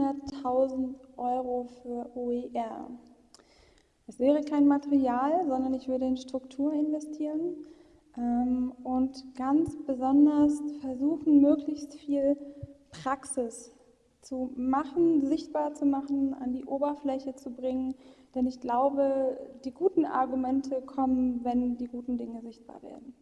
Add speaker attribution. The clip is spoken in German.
Speaker 1: 100.000 Euro für OER. Es wäre kein Material, sondern ich würde in Struktur investieren ähm, und ganz besonders versuchen, möglichst viel Praxis zu machen, sichtbar zu machen, an die Oberfläche zu bringen. Denn ich glaube, die guten Argumente kommen, wenn die guten Dinge sichtbar werden.